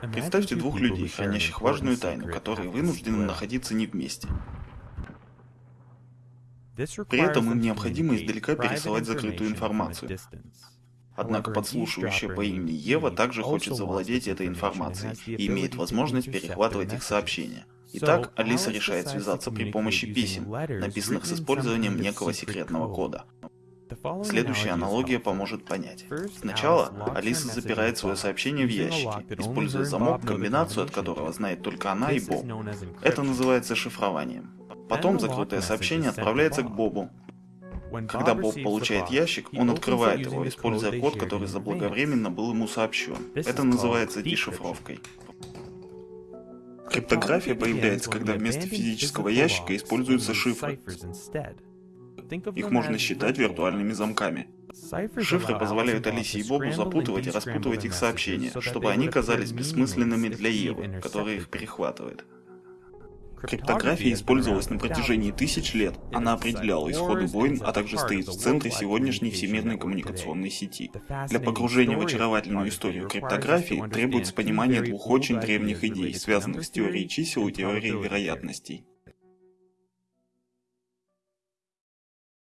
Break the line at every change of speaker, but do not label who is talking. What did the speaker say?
Представьте двух людей, хранящих важную тайну, которые вынуждены находиться не вместе. При этом им необходимо издалека пересылать закрытую информацию. Однако подслушивающая по имени Ева также хочет завладеть этой информацией и имеет возможность перехватывать их сообщения. Итак, Алиса решает связаться при помощи писем, написанных с использованием некого секретного кода. Следующая аналогия поможет понять. Сначала Алиса запирает свое сообщение в ящике, используя замок, комбинацию от которого знает только она и Боб. Это называется шифрованием. Потом закрытое сообщение отправляется к Бобу. Когда Боб получает ящик, он открывает его, используя код, который заблаговременно был ему сообщен. Это называется дешифровкой. Криптография появляется, когда вместо физического ящика используются шифры. Их можно считать виртуальными замками. Шифры позволяют Алисе и Бобу запутывать и распутывать их сообщения, чтобы они казались бессмысленными для Евы, которая их перехватывает. Криптография использовалась на протяжении тысяч лет. Она определяла исходы войн, а также стоит в центре сегодняшней всемирной коммуникационной сети. Для погружения в очаровательную историю криптографии требуется понимание двух очень древних идей, связанных с теорией чисел и теорией вероятностей.